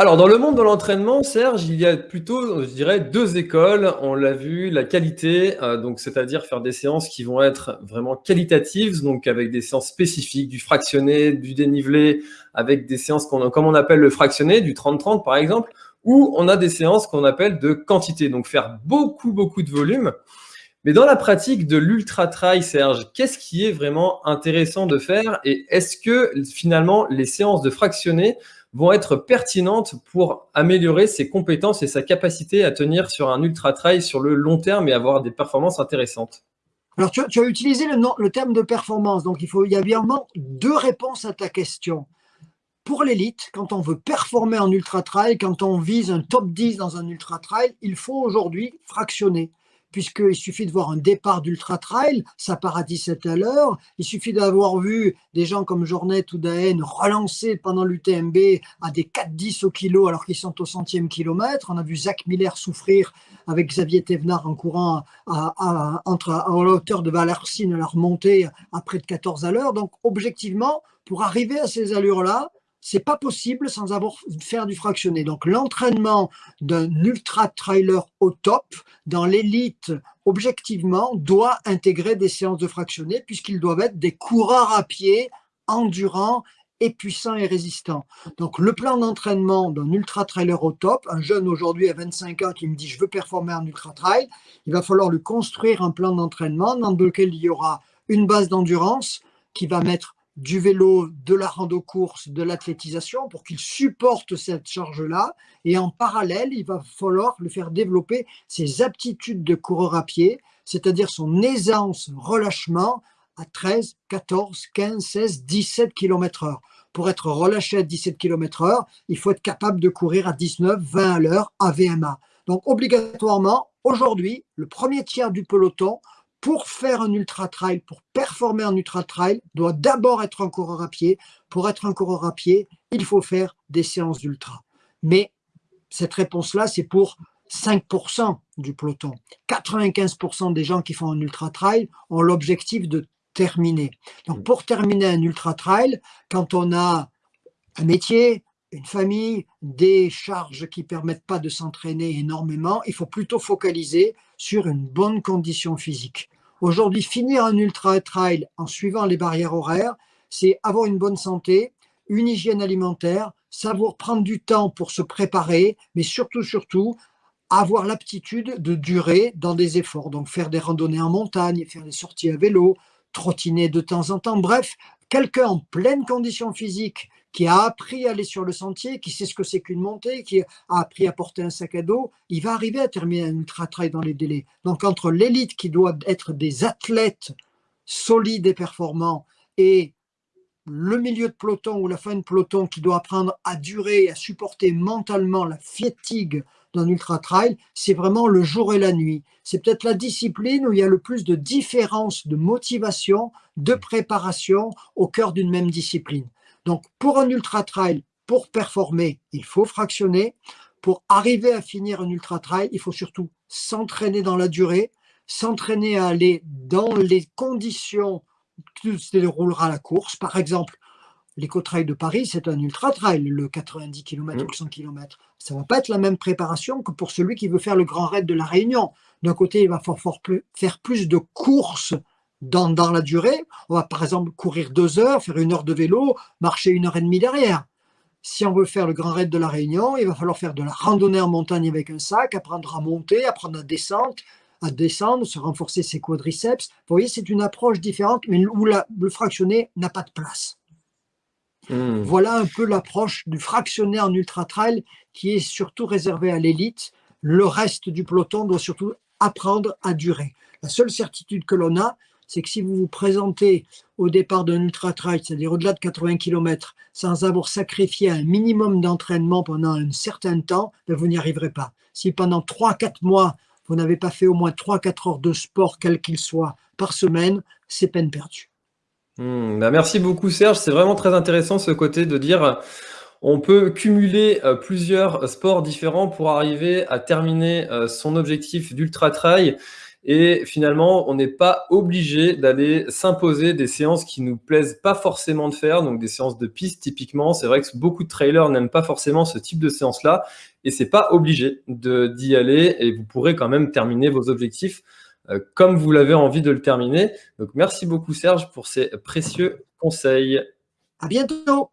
Alors, dans le monde de l'entraînement, Serge, il y a plutôt, je dirais, deux écoles. On l'a vu, la qualité, euh, donc c'est-à-dire faire des séances qui vont être vraiment qualitatives, donc avec des séances spécifiques, du fractionné, du dénivelé, avec des séances qu'on, comme on appelle le fractionné, du 30-30 par exemple, ou on a des séances qu'on appelle de quantité, donc faire beaucoup, beaucoup de volume. Mais dans la pratique de l'ultra-trail, Serge, qu'est-ce qui est vraiment intéressant de faire? Et est-ce que finalement les séances de fractionné vont être pertinentes pour améliorer ses compétences et sa capacité à tenir sur un ultra-trail sur le long terme et avoir des performances intéressantes. Alors, tu, as utilisé le, terme de performance, donc il, faut, il y a bien deux réponses à ta question. Pour l'élite, quand on veut performer en ultra-trail, quand on vise un top 10 dans un ultra-trail, il faut aujourd'hui fractionner puisqu'il suffit de voir un départ d'ultra-trail, ça part à 17 à l'heure, il suffit d'avoir vu des gens comme Jornet ou Daen relancer pendant l'UTMB à des 4-10 au kilo alors qu'ils sont au centième kilomètre, on a vu Zach Miller souffrir avec Xavier Thévenard en courant à, entre, la hauteur de Valercine à la remontée à près de 14 à l'heure, donc objectivement, pour arriver à ces allures-là, c'est pas possible sans avoir faire du fractionné. Donc l'entraînement d'un ultra trailer au top dans l'élite objectivement doit intégrer des séances de fractionné puisqu'ils doivent être des coureurs à pied endurants et puissants et résistants. Donc le plan d'entraînement d'un ultra trailer au top, un jeune aujourd'hui à 25 ans qui me dit je veux performer en ultra trail, il va falloir lui construire un plan d'entraînement dans lequel il y aura une base d'endurance qui va mettre du vélo, de la rando-course, de l'athlétisation pour qu'il supporte cette charge-là. Et en parallèle, il va falloir le faire développer ses aptitudes de coureur à pied, c'est-à-dire son aisance, relâchement à 13, 14, 15, 16, 17 km heure. Pour être relâché à 17 km heure, il faut être capable de courir à 19, 20 à l'heure à VMA. Donc obligatoirement, aujourd'hui, le premier tiers du peloton pour faire un ultra-trail, pour performer en ultra-trail, doit d'abord être un coureur à pied. Pour être un coureur à pied, il faut faire des séances d'ultra. Mais cette réponse-là, c'est pour 5% du peloton. 95% des gens qui font un ultra-trail ont l'objectif de terminer. Donc pour terminer un ultra-trail, quand on a un métier, une famille, des charges qui permettent pas de s'entraîner énormément, il faut plutôt focaliser sur une bonne condition physique. Aujourd'hui, finir un ultra-trail en suivant les barrières horaires, c'est avoir une bonne santé, une hygiène alimentaire, savoir prendre du temps pour se préparer, mais surtout, surtout, avoir l'aptitude de durer dans des efforts. Donc faire des randonnées en montagne, faire des sorties à vélo, trottiner de temps en temps. Bref, quelqu'un en pleine condition physique qui a appris à aller sur le sentier, qui sait ce que c'est qu'une montée, qui a appris à porter un sac à dos, il va arriver à terminer un ultra-trail dans les délais. Donc entre l'élite qui doit être des athlètes solides et performants et le milieu de peloton ou la fin de peloton qui doit apprendre à durer et à supporter mentalement la fatigue d'un ultra-trail, c'est vraiment le jour et la nuit. C'est peut-être la discipline où il y a le plus de différence de motivation, de préparation au cœur d'une même discipline. Donc, pour un ultra-trail, pour performer, il faut fractionner. Pour arriver à finir un ultra-trail, il faut surtout s'entraîner dans la durée, s'entraîner à aller dans les conditions que se déroulera la course. Par exemple, l'éco-trail de Paris, c'est un ultra-trail, le 90 km ou le 100 km. Ça ne va pas être la même préparation que pour celui qui veut faire le grand raid de la Réunion. D'un côté, il va falloir faire plus de courses dans, dans la durée. On va par exemple courir deux heures, faire une heure de vélo, marcher une heure et demie derrière. Si on veut faire le grand raid de la Réunion, il va falloir faire de la randonnée en montagne avec un sac, apprendre à monter, apprendre à descendre, à descendre, se renforcer ses quadriceps. Vous voyez, c'est une approche différente, mais où le fractionné n'a pas de place. Hmm. Voilà un peu l'approche du fractionné en ultra-trail qui est surtout réservé à l'élite. Le reste du peloton doit surtout apprendre à durer. La seule certitude que l'on a, c'est que si vous vous présentez au départ d'un ultra-trail, c'est-à-dire au-delà de 80 km, sans avoir sacrifié un minimum d'entraînement pendant un certain temps, ben, vous n'y arriverez pas. Si pendant 3-4 mois, vous n'avez pas fait au moins 3-4 heures de sport, quel qu'il soit, par semaine, c'est peine perdue. Hmm, ben, merci beaucoup Serge, c'est vraiment très intéressant ce côté de dire on peut cumuler euh, plusieurs sports différents pour arriver à terminer euh, son objectif d'ultra-trail Et finalement, on n'est pas obligé d'aller s'imposer des séances qui nous plaisent pas forcément de faire, donc des séances de piste typiquement. C'est vrai que beaucoup de trailers n'aiment pas forcément ce type de séance-là, et c'est pas obligé d'y aller, et vous pourrez quand même terminer vos objectifs euh, comme vous l'avez envie de le terminer. Donc merci beaucoup Serge pour ces précieux conseils. À bientôt